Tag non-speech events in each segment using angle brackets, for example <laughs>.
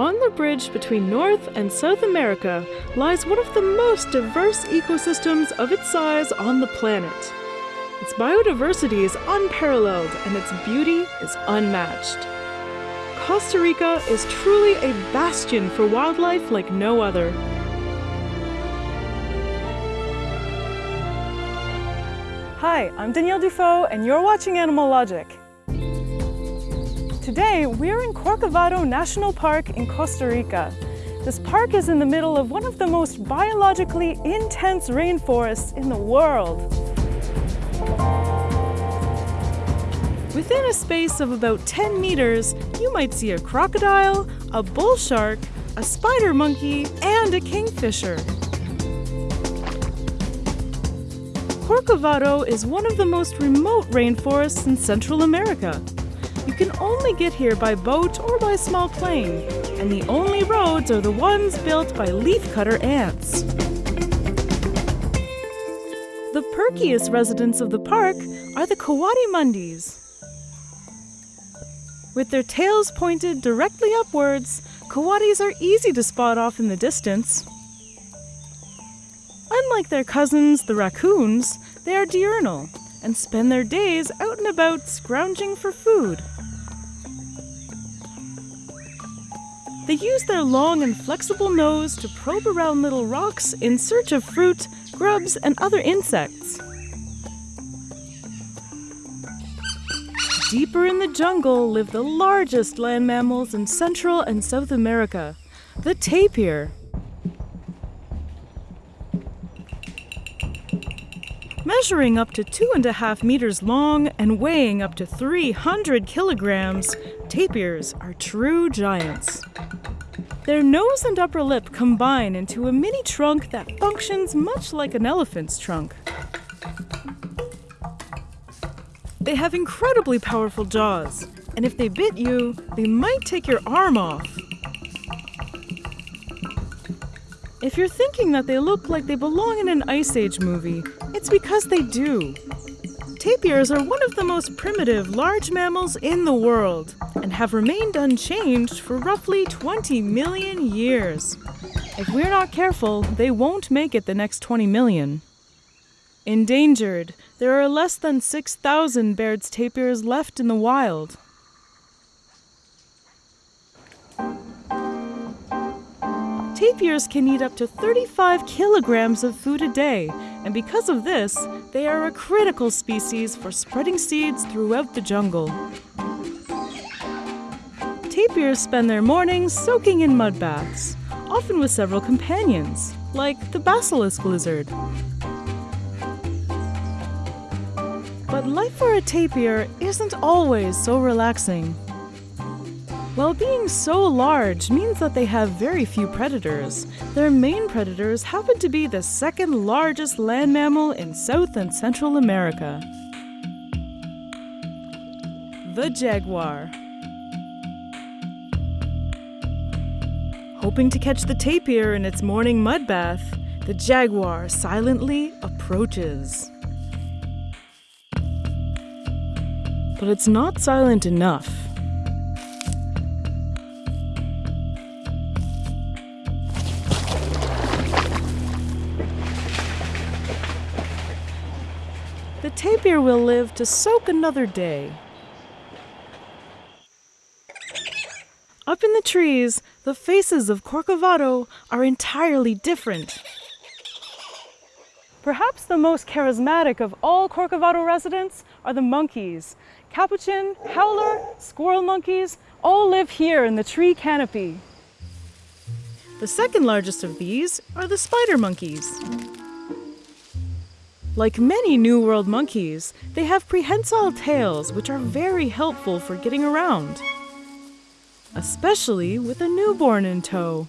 On the bridge between North and South America lies one of the most diverse ecosystems of its size on the planet. Its biodiversity is unparalleled and its beauty is unmatched. Costa Rica is truly a bastion for wildlife like no other. Hi, I'm Danielle Dufault and you're watching Animal Logic. Today, we're in Corcovado National Park in Costa Rica. This park is in the middle of one of the most biologically intense rainforests in the world. Within a space of about 10 meters, you might see a crocodile, a bull shark, a spider monkey, and a kingfisher. Corcovado is one of the most remote rainforests in Central America. You can only get here by boat or by small plane, and the only roads are the ones built by leafcutter ants. The perkiest residents of the park are the coatimundis. With their tails pointed directly upwards, coatis are easy to spot off in the distance. Unlike their cousins, the raccoons, they are diurnal and spend their days out and about scrounging for food. They use their long and flexible nose to probe around little rocks in search of fruit, grubs, and other insects. Deeper in the jungle live the largest land mammals in Central and South America, the tapir. Measuring up to two and a half meters long and weighing up to 300 kilograms, tapirs are true giants. Their nose and upper lip combine into a mini trunk that functions much like an elephant's trunk. They have incredibly powerful jaws, and if they bit you, they might take your arm off. If you're thinking that they look like they belong in an Ice Age movie, it's because they do. Tapirs are one of the most primitive large mammals in the world and have remained unchanged for roughly 20 million years. If we're not careful, they won't make it the next 20 million. Endangered, there are less than 6,000 Baird's tapirs left in the wild. Tapirs can eat up to 35 kilograms of food a day, and because of this, they are a critical species for spreading seeds throughout the jungle. Tapirs spend their mornings soaking in mud baths, often with several companions, like the basilisk lizard. But life for a tapir isn't always so relaxing. While being so large means that they have very few predators, their main predators happen to be the second largest land mammal in South and Central America. The jaguar. Hoping to catch the tapir in its morning mud bath, the jaguar silently approaches. But it's not silent enough. Tapir will live to soak another day. Up in the trees, the faces of Corcovado are entirely different. Perhaps the most charismatic of all Corcovado residents are the monkeys. Capuchin, howler, squirrel monkeys all live here in the tree canopy. The second largest of these are the spider monkeys. Like many New World monkeys, they have prehensile tails which are very helpful for getting around, especially with a newborn in tow.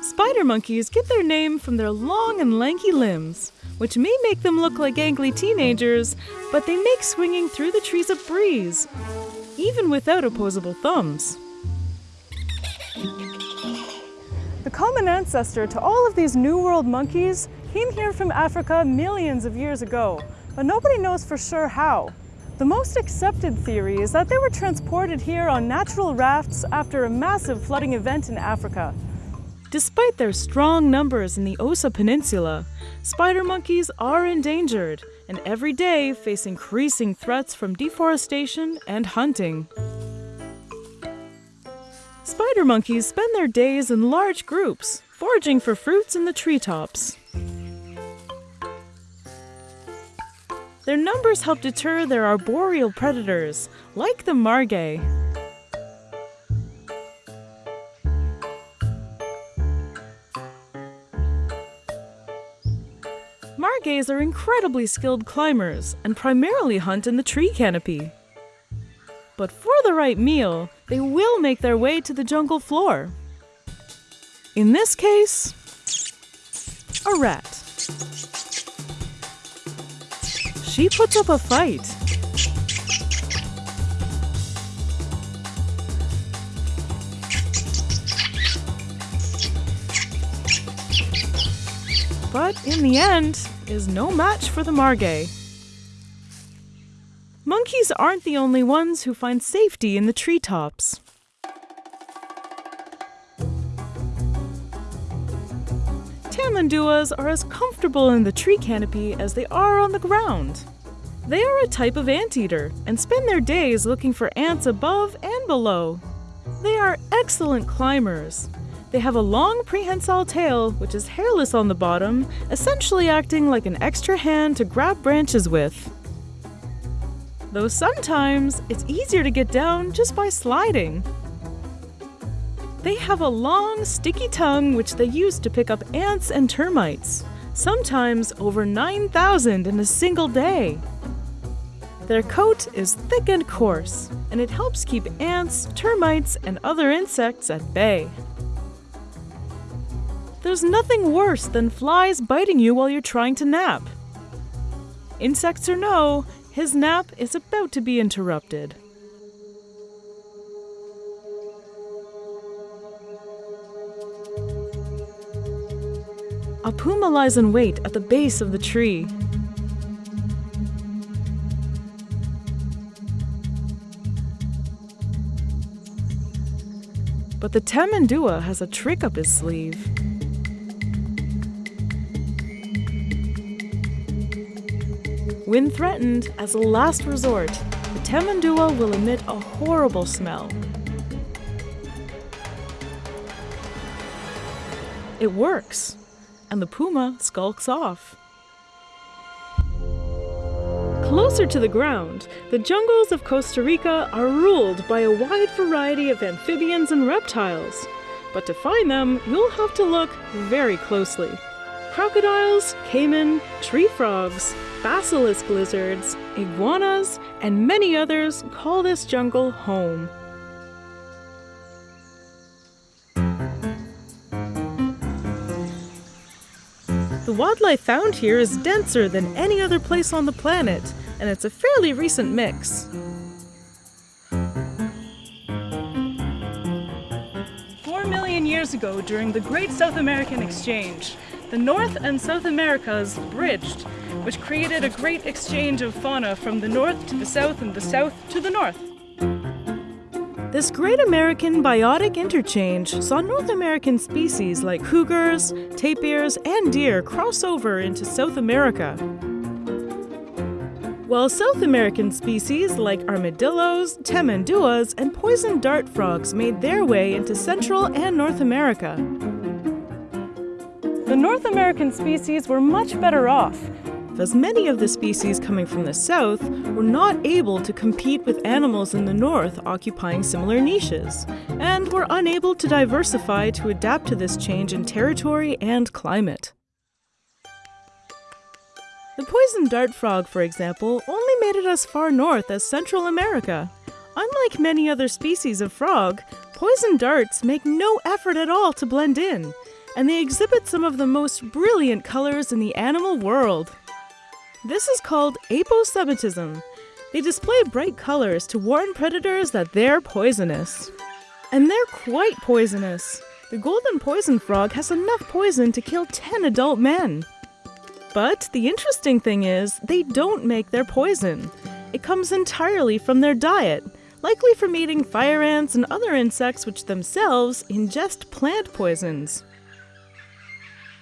Spider monkeys get their name from their long and lanky limbs, which may make them look like angry teenagers, but they make swinging through the trees a breeze, even without opposable thumbs. The common ancestor to all of these New World monkeys came here from Africa millions of years ago, but nobody knows for sure how. The most accepted theory is that they were transported here on natural rafts after a massive flooding event in Africa. Despite their strong numbers in the Osa Peninsula, spider monkeys are endangered and every day face increasing threats from deforestation and hunting. Spider monkeys spend their days in large groups, foraging for fruits in the treetops. Their numbers help deter their arboreal predators, like the margay. Margays are incredibly skilled climbers and primarily hunt in the tree canopy. But for the right meal, they will make their way to the jungle floor. In this case, a rat. She puts up a fight. But in the end, is no match for the margay. Monkeys aren't the only ones who find safety in the treetops. Tamanduas are as comfortable in the tree canopy as they are on the ground. They are a type of anteater and spend their days looking for ants above and below. They are excellent climbers. They have a long prehensile tail, which is hairless on the bottom, essentially acting like an extra hand to grab branches with. Though sometimes it's easier to get down just by sliding. They have a long, sticky tongue which they use to pick up ants and termites, sometimes over 9,000 in a single day. Their coat is thick and coarse, and it helps keep ants, termites, and other insects at bay. There's nothing worse than flies biting you while you're trying to nap. Insects or no, his nap is about to be interrupted. A puma lies in wait at the base of the tree. But the Tamandua has a trick up his sleeve. When threatened, as a last resort, the Tamandua will emit a horrible smell. It works and the puma skulks off. Closer to the ground, the jungles of Costa Rica are ruled by a wide variety of amphibians and reptiles. But to find them, you'll have to look very closely. Crocodiles, caiman, tree frogs, basilisk lizards, iguanas, and many others call this jungle home. The wildlife found here is denser than any other place on the planet, and it's a fairly recent mix. Four million years ago, during the Great South American Exchange, the North and South Americas bridged, which created a great exchange of fauna from the north to the south and the south to the north. This great American biotic interchange saw North American species like cougars, tapirs, and deer cross over into South America. While South American species like armadillos, tamanduas, and poison dart frogs made their way into Central and North America. The North American species were much better off, as many of the species coming from the south were not able to compete with animals in the north occupying similar niches, and were unable to diversify to adapt to this change in territory and climate. The poison dart frog, for example, only made it as far north as Central America. Unlike many other species of frog, poison darts make no effort at all to blend in, and they exhibit some of the most brilliant colors in the animal world. This is called aposematism. They display bright colors to warn predators that they're poisonous. And they're quite poisonous. The golden poison frog has enough poison to kill 10 adult men. But the interesting thing is, they don't make their poison. It comes entirely from their diet, likely from eating fire ants and other insects which themselves ingest plant poisons.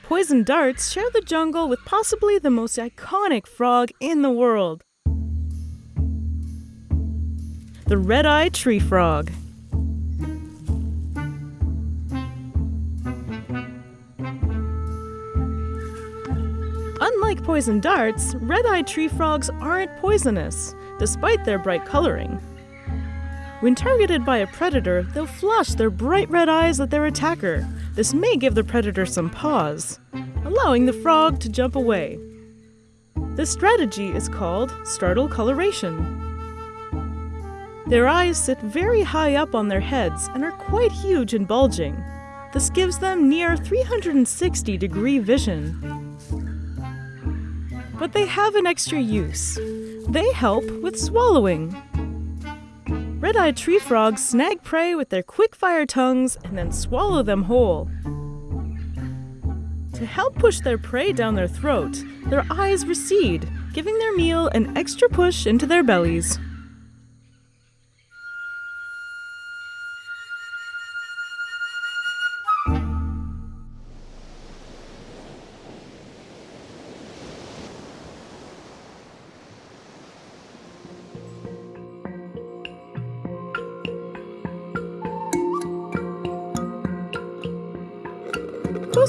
Poison darts share the jungle with possibly the most iconic frog in the world the red eyed tree frog. Unlike poison darts, red eyed tree frogs aren't poisonous, despite their bright coloring. When targeted by a predator, they'll flash their bright red eyes at their attacker. This may give the predator some pause, allowing the frog to jump away. This strategy is called startle coloration. Their eyes sit very high up on their heads and are quite huge and bulging. This gives them near 360 degree vision. But they have an extra use. They help with swallowing. Red-eyed tree frogs snag prey with their quick-fire tongues and then swallow them whole. To help push their prey down their throat, their eyes recede, giving their meal an extra push into their bellies.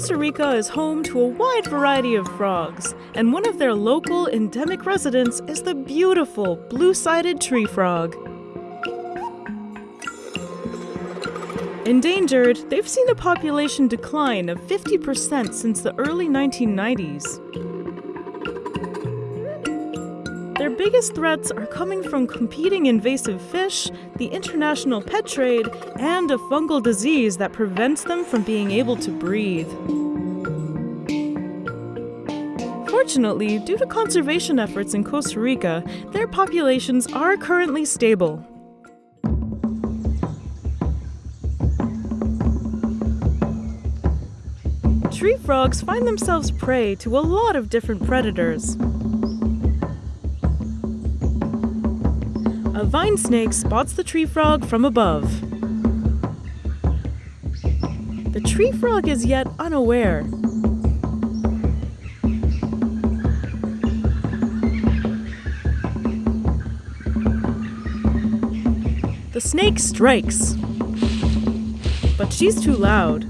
Costa Rica is home to a wide variety of frogs, and one of their local endemic residents is the beautiful blue-sided tree frog. Endangered, they've seen a population decline of 50% since the early 1990s. Biggest threats are coming from competing invasive fish, the international pet trade, and a fungal disease that prevents them from being able to breathe. Fortunately, due to conservation efforts in Costa Rica, their populations are currently stable. Tree frogs find themselves prey to a lot of different predators. A vine snake spots the tree frog from above. The tree frog is yet unaware. The snake strikes. But she's too loud.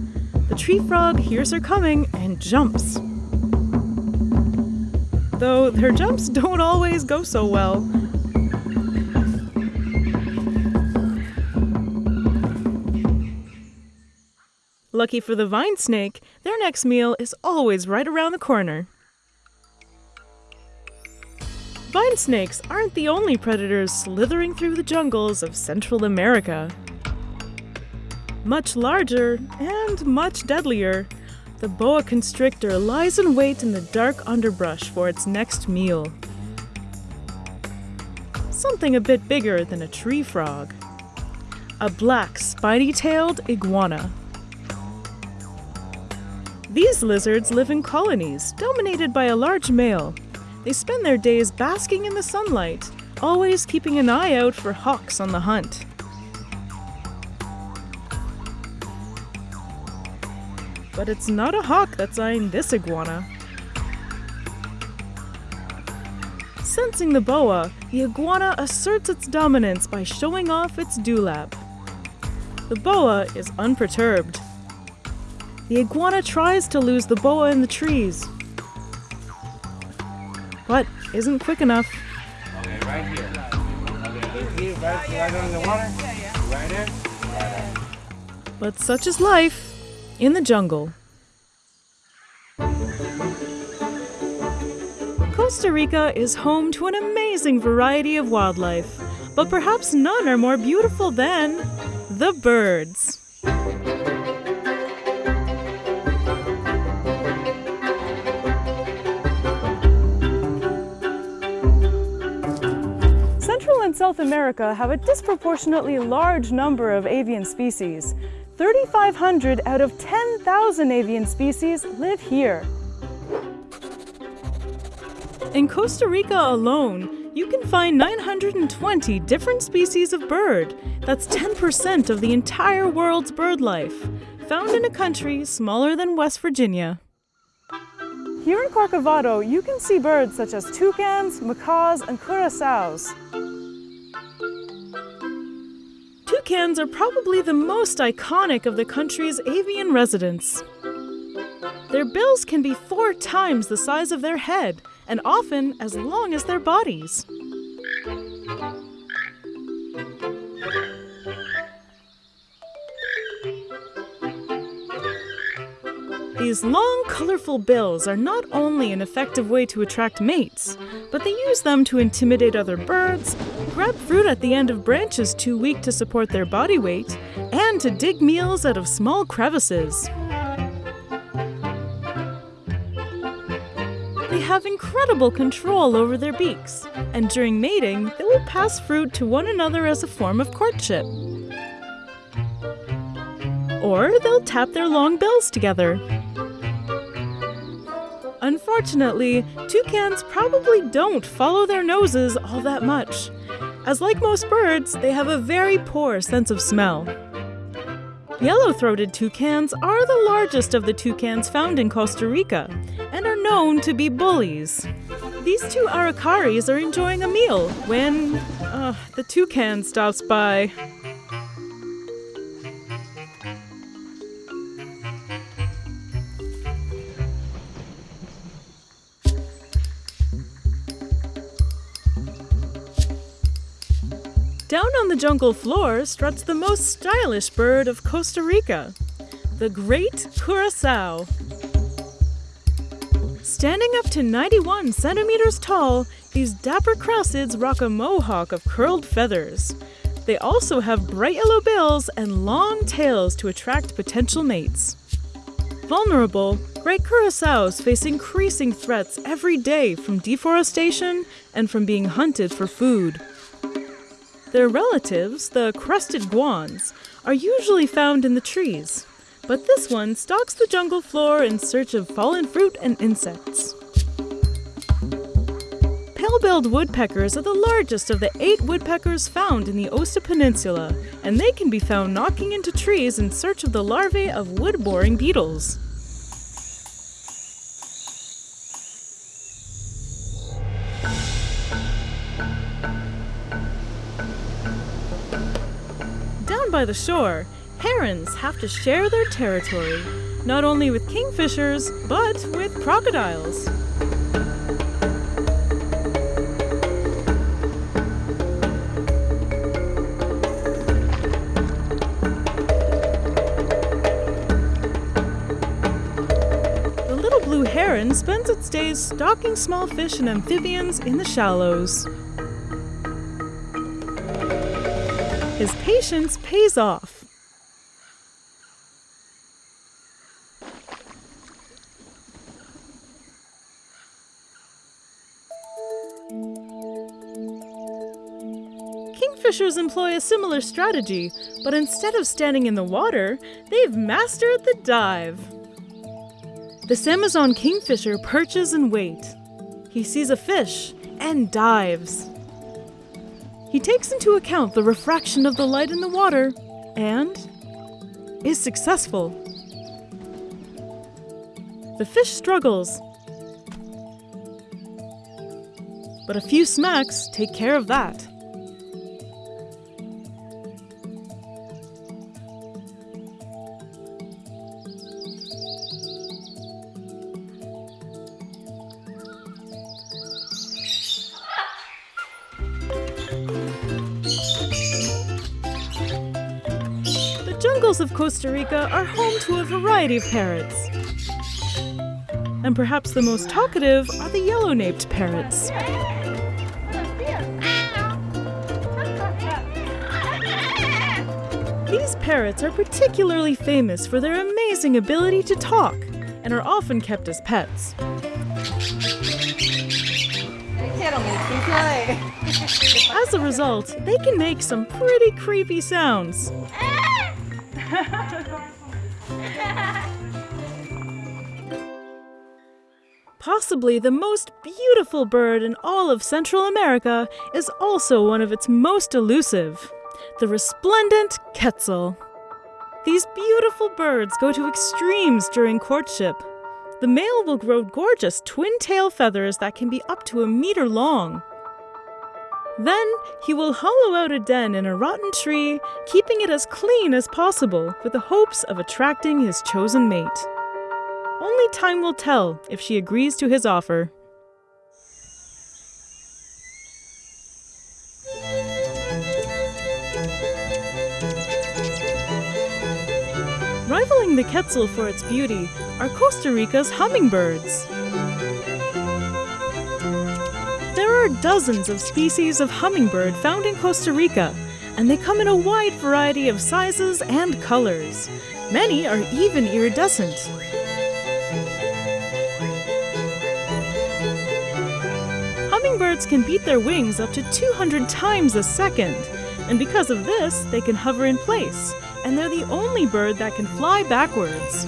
The tree frog hears her coming and jumps. Though their jumps don't always go so well. Lucky for the vine snake, their next meal is always right around the corner. Vine snakes aren't the only predators slithering through the jungles of Central America. Much larger and much deadlier, the boa constrictor lies in wait in the dark underbrush for its next meal. Something a bit bigger than a tree frog. A black, spiny-tailed iguana. These lizards live in colonies, dominated by a large male. They spend their days basking in the sunlight, always keeping an eye out for hawks on the hunt. But it's not a hawk that's eyeing this iguana. Sensing the boa, the iguana asserts its dominance by showing off its dewlap. The boa is unperturbed. The iguana tries to lose the boa in the trees, but isn't quick enough. Okay, right here. Right, right water. Right. But such is life in the jungle. Costa Rica is home to an amazing variety of wildlife, but perhaps none are more beautiful than the birds. South America have a disproportionately large number of avian species. 3,500 out of 10,000 avian species live here. In Costa Rica alone, you can find 920 different species of bird. That's 10% of the entire world's bird life, found in a country smaller than West Virginia. Here in Corcovado, you can see birds such as toucans, macaws, and curassows. Toucans are probably the most iconic of the country's avian residents. Their bills can be four times the size of their head, and often as long as their bodies. These long, colorful bills are not only an effective way to attract mates, but they use them to intimidate other birds, grab fruit at the end of branches too weak to support their body weight, and to dig meals out of small crevices. They have incredible control over their beaks, and during mating, they will pass fruit to one another as a form of courtship. Or they'll tap their long bills together. Unfortunately, toucans probably don't follow their noses all that much, as like most birds, they have a very poor sense of smell. Yellow throated toucans are the largest of the toucans found in Costa Rica and are known to be bullies. These two aracaris are enjoying a meal when uh, the toucan stops by. Jungle floor struts the most stylish bird of Costa Rica, the great curassow. Standing up to 91 centimeters tall, these dapper cracids rock a mohawk of curled feathers. They also have bright yellow bills and long tails to attract potential mates. Vulnerable, great curassows face increasing threats every day from deforestation and from being hunted for food. Their relatives, the crested guans, are usually found in the trees, but this one stalks the jungle floor in search of fallen fruit and insects. Pale-billed woodpeckers are the largest of the eight woodpeckers found in the Osa Peninsula, and they can be found knocking into trees in search of the larvae of wood-boring beetles. By the shore, herons have to share their territory, not only with kingfishers, but with crocodiles. The little blue heron spends its days stalking small fish and amphibians in the shallows. His patience pays off. Kingfishers employ a similar strategy, but instead of standing in the water, they've mastered the dive. This Amazon kingfisher perches and waits. He sees a fish and dives. He takes into account the refraction of the light in the water and is successful. The fish struggles, but a few smacks take care of that. Of Costa Rica are home to a variety of parrots. And perhaps the most talkative are the yellow naped parrots. These parrots are particularly famous for their amazing ability to talk and are often kept as pets. As a result, they can make some pretty creepy sounds. <laughs> Possibly the most beautiful bird in all of Central America is also one of its most elusive the resplendent quetzal. These beautiful birds go to extremes during courtship. The male will grow gorgeous twin tail feathers that can be up to a meter long. Then he will hollow out a den in a rotten tree, keeping it as clean as possible with the hopes of attracting his chosen mate. Only time will tell if she agrees to his offer. Rivaling the quetzal for its beauty are Costa Rica's hummingbirds. There are dozens of species of hummingbird found in Costa Rica, and they come in a wide variety of sizes and colors. Many are even iridescent. Hummingbirds can beat their wings up to 200 times a second, and because of this, they can hover in place, and they're the only bird that can fly backwards.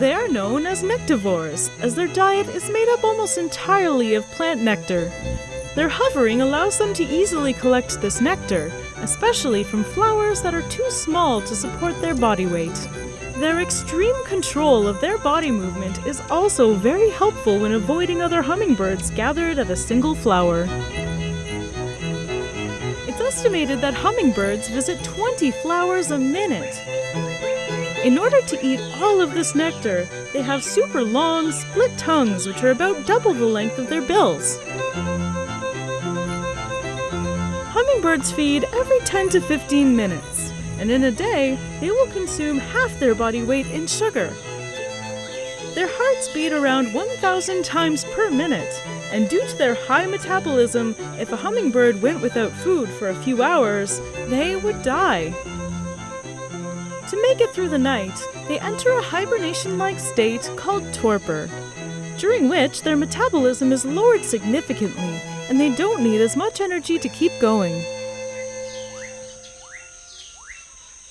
They are known as nectivores, as their diet is made up almost entirely of plant nectar. Their hovering allows them to easily collect this nectar, especially from flowers that are too small to support their body weight. Their extreme control of their body movement is also very helpful when avoiding other hummingbirds gathered at a single flower. It's estimated that hummingbirds visit 20 flowers a minute. In order to eat all of this nectar, they have super long, split tongues which are about double the length of their bills. Hummingbirds feed every 10 to 15 minutes, and in a day, they will consume half their body weight in sugar. Their hearts beat around 1,000 times per minute, and due to their high metabolism, if a hummingbird went without food for a few hours, they would die. To make it through the night, they enter a hibernation like state called torpor, during which their metabolism is lowered significantly and they don't need as much energy to keep going.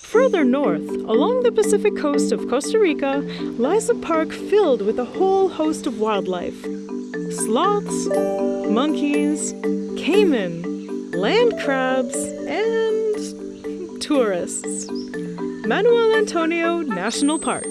Further north, along the Pacific coast of Costa Rica, lies a park filled with a whole host of wildlife sloths, monkeys, caiman, land crabs, and tourists. Manuel Antonio National Park.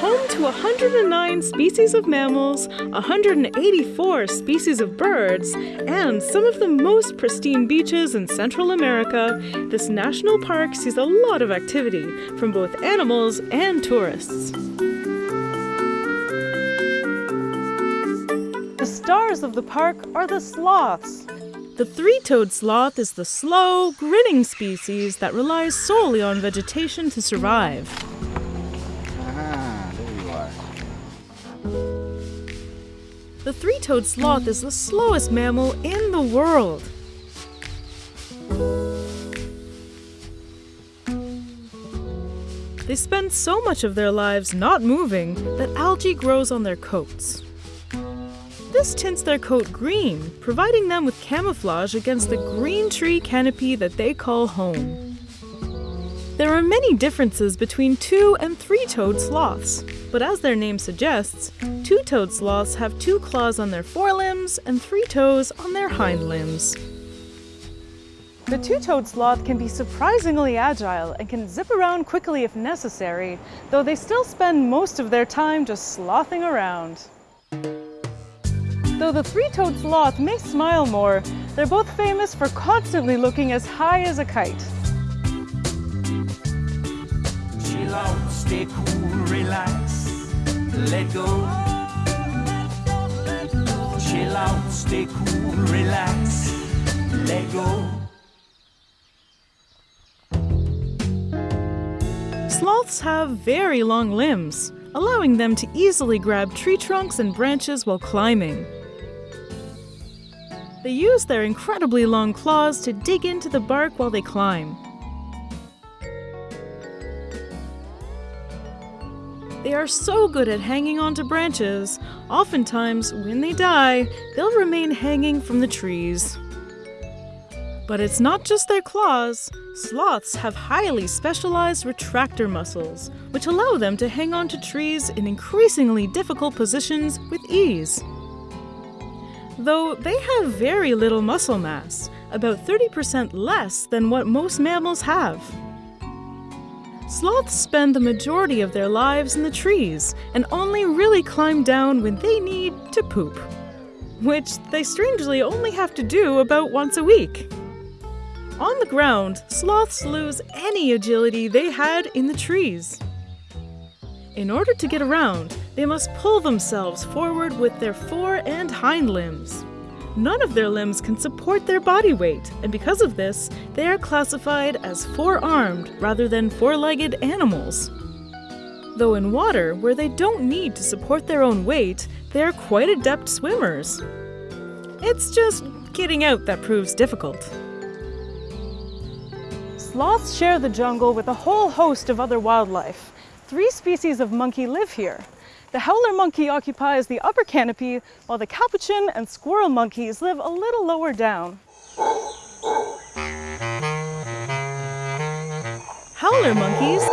Home to 109 species of mammals, 184 species of birds, and some of the most pristine beaches in Central America, this national park sees a lot of activity from both animals and tourists. The stars of the park are the sloths. The three toed sloth is the slow, grinning species that relies solely on vegetation to survive. Ah, there you are. The three toed sloth is the slowest mammal in the world. They spend so much of their lives not moving that algae grows on their coats. This tints their coat green, providing them with camouflage against the green tree canopy that they call home. There are many differences between two and three toed sloths, but as their name suggests, two toed sloths have two claws on their forelimbs and three toes on their hind limbs. The two-toed sloth can be surprisingly agile and can zip around quickly if necessary, though they still spend most of their time just slothing around. Though the three-toed sloth may smile more, they're both famous for constantly looking as high as a kite. Chill out, stay cool, relax, let go. Chill out, stay cool, relax, let go. Sloths have very long limbs, allowing them to easily grab tree trunks and branches while climbing. They use their incredibly long claws to dig into the bark while they climb. They are so good at hanging onto branches, oftentimes, when they die, they'll remain hanging from the trees. But it's not just their claws. Sloths have highly specialized retractor muscles, which allow them to hang onto trees in increasingly difficult positions with ease. Though they have very little muscle mass, about 30% less than what most mammals have. Sloths spend the majority of their lives in the trees and only really climb down when they need to poop, which they strangely only have to do about once a week. On the ground, sloths lose any agility they had in the trees. In order to get around, they must pull themselves forward with their fore and hind limbs. None of their limbs can support their body weight, and because of this, they are classified as four armed rather than four legged animals. Though in water, where they don't need to support their own weight, they are quite adept swimmers. It's just getting out that proves difficult. Sloths share the jungle with a whole host of other wildlife. Three species of monkey live here. The howler monkey occupies the upper canopy, while the capuchin and squirrel monkeys live a little lower down. Howler monkeys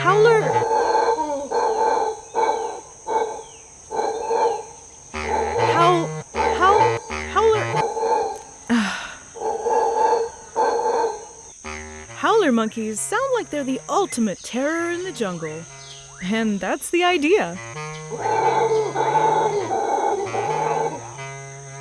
Howler Howler monkeys sound like they're the ultimate terror in the jungle. And that's the idea.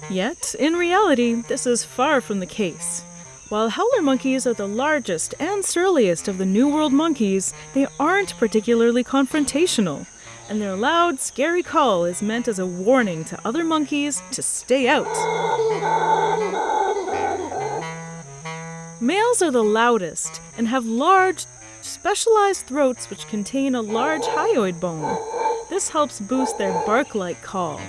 Yet, in reality, this is far from the case. While howler monkeys are the largest and surliest of the New World monkeys, they aren't particularly confrontational, and their loud, scary call is meant as a warning to other monkeys to stay out. Males are the loudest and have large, specialized throats which contain a large hyoid bone. This helps boost their bark like call.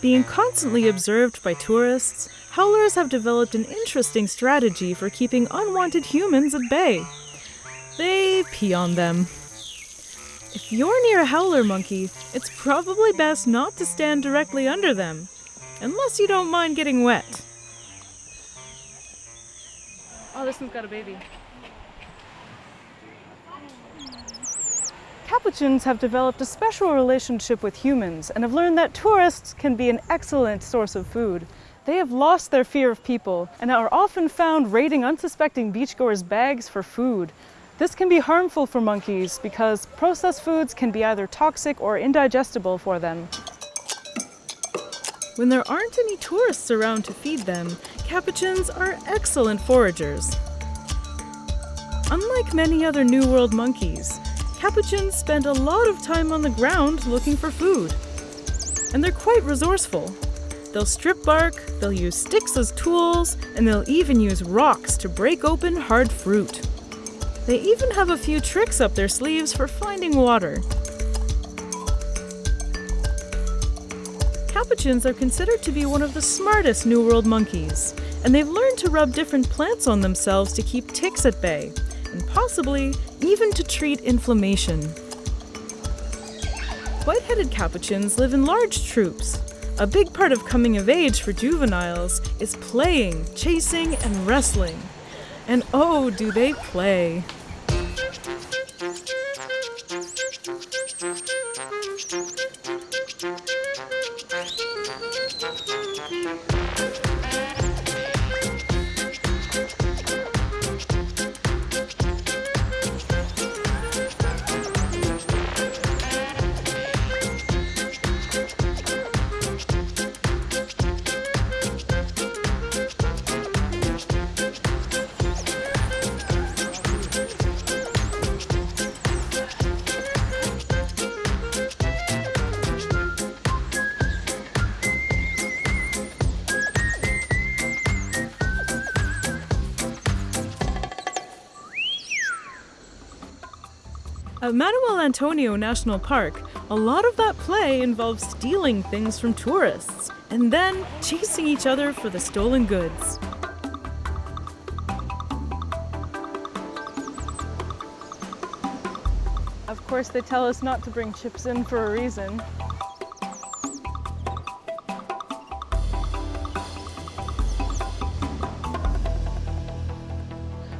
Being constantly observed by tourists, howlers have developed an interesting strategy for keeping unwanted humans at bay. They pee on them. If you're near a howler monkey, it's probably best not to stand directly under them, unless you don't mind getting wet. Oh, this one's got a baby. Capuchins have developed a special relationship with humans and have learned that tourists can be an excellent source of food. They have lost their fear of people and are often found raiding unsuspecting beachgoers' bags for food. This can be harmful for monkeys because processed foods can be either toxic or indigestible for them. When there aren't any tourists around to feed them, capuchins are excellent foragers. Unlike many other New World monkeys, capuchins spend a lot of time on the ground looking for food. And they're quite resourceful. They'll strip bark, they'll use sticks as tools, and they'll even use rocks to break open hard fruit. They even have a few tricks up their sleeves for finding water. Capuchins are considered to be one of the smartest New World monkeys, and they've learned to rub different plants on themselves to keep ticks at bay, and possibly even to treat inflammation. White-headed capuchins live in large troops. A big part of coming of age for juveniles is playing, chasing, and wrestling. And oh, do they play! Antonio National Park, a lot of that play involves stealing things from tourists and then chasing each other for the stolen goods. Of course, they tell us not to bring chips in for a reason.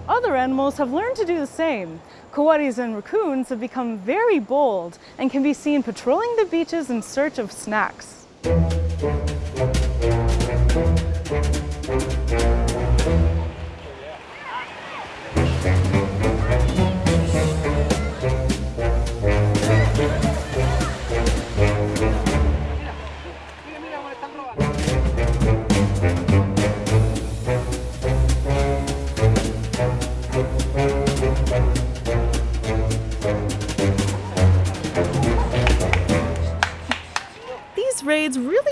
Other animals have learned to do the same. Coatis and raccoons have become very bold and can be seen patrolling the beaches in search of snacks.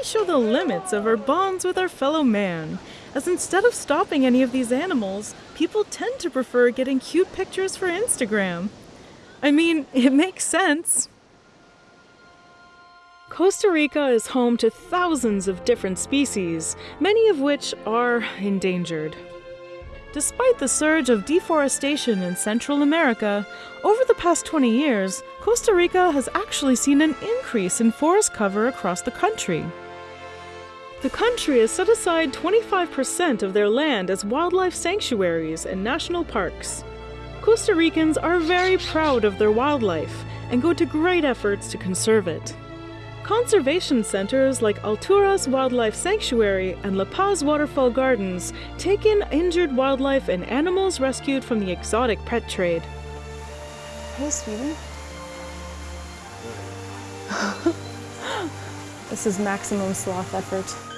Really show the limits of our bonds with our fellow man, as instead of stopping any of these animals, people tend to prefer getting cute pictures for Instagram. I mean, <laughs> it makes sense. Costa Rica is home to thousands of different species, many of which are endangered. Despite the surge of deforestation in Central America, over the past 20 years, Costa Rica has actually seen an increase in forest cover across the country. The country has set aside 25% of their land as wildlife sanctuaries and national parks. Costa Ricans are very proud of their wildlife and go to great efforts to conserve it. Conservation centers like Alturas Wildlife Sanctuary and La Paz Waterfall Gardens take in injured wildlife and animals rescued from the exotic pet trade. Hey, sweetie. <laughs> this is maximum sloth effort.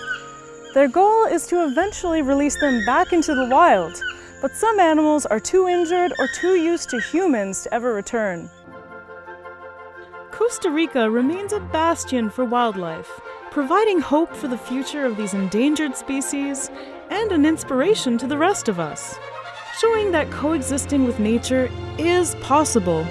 Their goal is to eventually release them back into the wild, but some animals are too injured or too used to humans to ever return. Costa Rica remains a bastion for wildlife, providing hope for the future of these endangered species and an inspiration to the rest of us, showing that coexisting with nature is possible